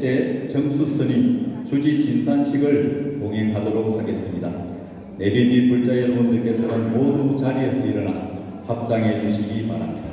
때 정수 스님 주지 진산식을 봉행하도록 하겠습니다. 및 불자 여러분들께서는 모두 자리에서 일어나 합장해 주시기 바랍니다.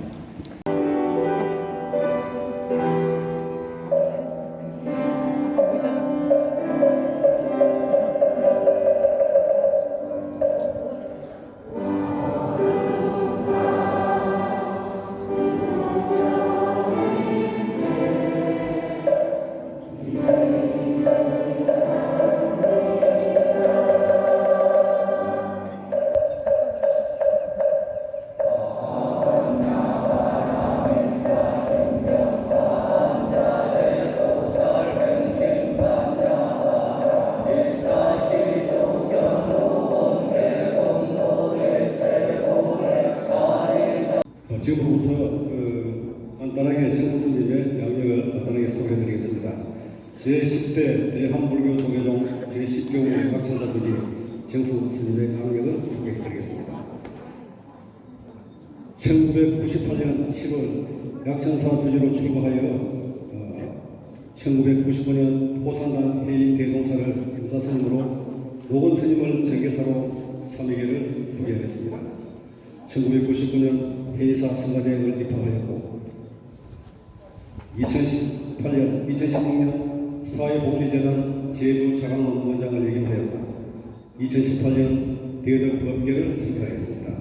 지금부터 그 간단하게 정석 스님의 양력을 간단하게 소개해드리겠습니다. 제10대 대한불교 조계종 제10교구 각천사 주지 정수 스님의 양력을 소개해드리겠습니다. 1998년 7월 약천사 주지로 출고하여 어, 1995년 포산단 해인 대종사를 임사스님으로 노건 스님을 정계사로 삼위계를 수계했습니다. 1999년 회의사 성가대학을 입학하였고 2018년, 2016년 사회복지재단 제주 자강원 원장을 역임하였고 2018년 대덕 법계를 수료하였습니다.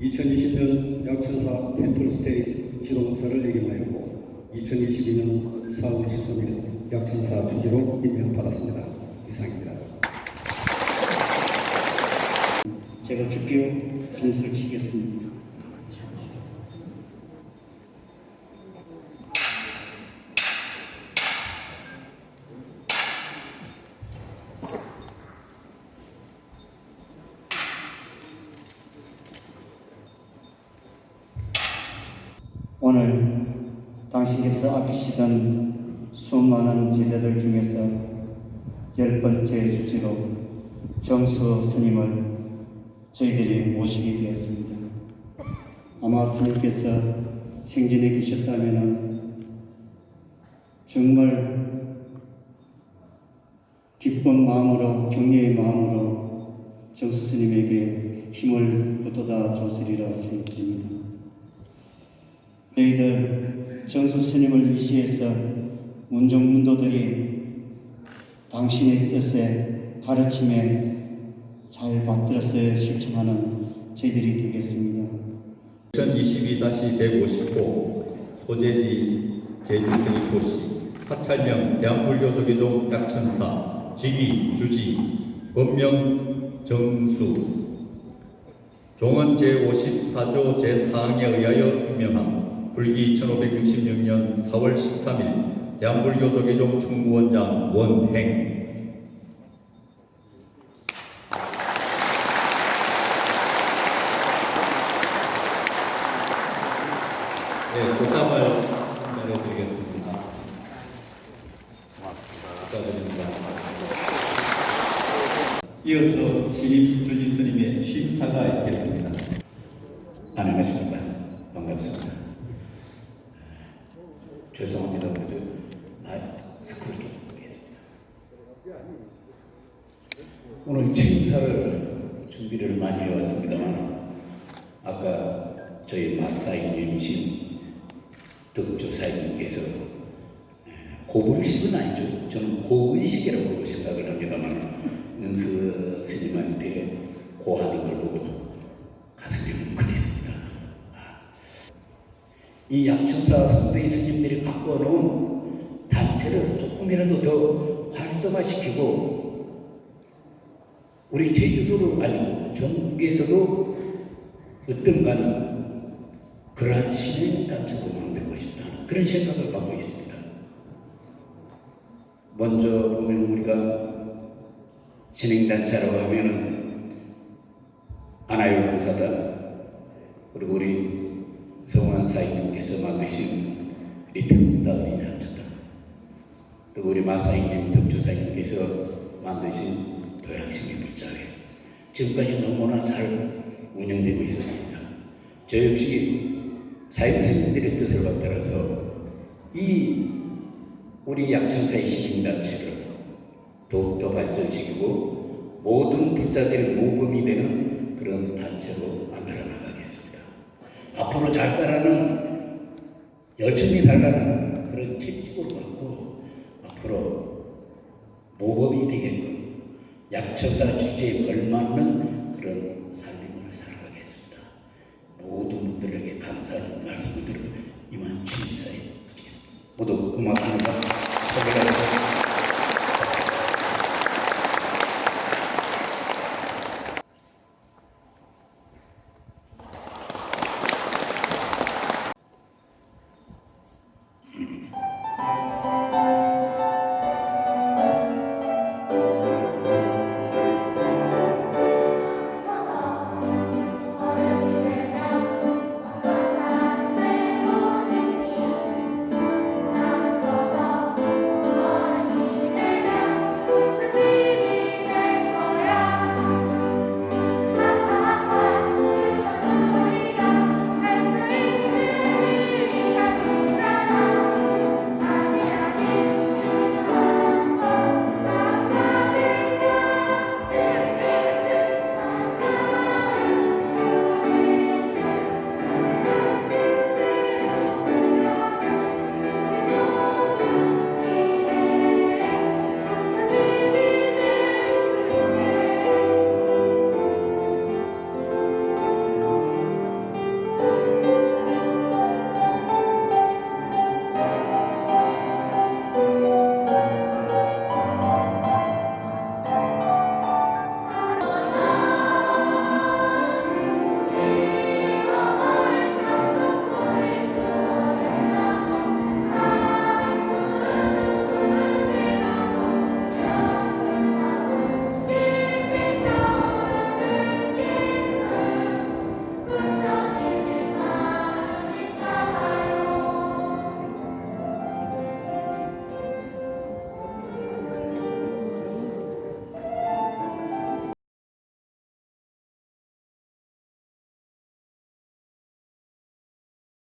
2020년 약천사 템플스테이 지도사를 역임하였고 2022년 4월 13일 약천사 주지로 임명받았습니다. 이상입니다. 제가 주기로 삼수를 치겠습니다. 오늘 당신께서 아끼시던 수많은 제자들 중에서 열 번째 주지로 정수 스님을 저희들이 모시게 되었습니다. 아마 스님께서 생전에 계셨다면 정말 기쁜 마음으로 격려의 마음으로 정수 스님에게 힘을 북돋아 줬으리라 생각됩니다. 저희들 정수 스님을 위시해서 문종문도들이 당신의 뜻에 가르침에 잘 받들어서 실천하는 저희들이 되겠습니다. 2022-150호 소재지 제주스님 도시 사찰명 대한불교조계종 약천사 직위 주지 법명 정수 종은 제54조 제4항에 의하여 임명함 불기 1566년 4월 13일 대한불교조계종 총무원장 원행 네, 교감을 전해드리겠습니다. 축하드립니다. 이어서 신입 주지 스님의 취임사가 있겠습니다. 안녕하십니까. 반갑습니다. 죄송합니다. 그래도 나 스크를 좀 보겠습니다. 오늘 취임사를 준비를 많이 해왔습니다만 아까 저희 마사이님이신 덕조사님께서 고불식은 아니죠. 저는 고의식이라고 생각을 합니다만 은수 스님한테 고하는 걸 보고 가슴이 뭉클했습니다. 이 약천사 선배 스님들이 갖고 놓은 단체를 조금이라도 더 활성화시키고 우리 제주도로 아니고 전국에서도 어떤가는 그러한 신행단체로 만들고 싶다. 그런 생각을 갖고 있습니다. 먼저 보면 우리가 진행단체라고 하면은 아나요 봉사단 그리고 우리 성환 사인님께서 만드신 리틀북다 어린이 합창단 또 우리 마사인님 덕주사님께서 만드신 도약심의 불자회 지금까지 너무나 잘 운영되고 있었습니다. 저 역시 사임 스님들의 뜻을 받들어서 이 우리 약천사의 시민단체를 더욱더 발전시키고 모든 불자들의 모범이 되는 그런 단체로 만들어 나가겠습니다. 앞으로 잘 살아는 열심히 살라는 그런 채찍을 갖고 앞으로 모범이 되게끔 약천사 주제에 걸맞는 그런 삶을 살아가겠습니다. 모든 분들에게 감사하는 말씀을 드리고 이만 주님사에 붙이겠습니다. 모두 고맙습니다. 감사합니다.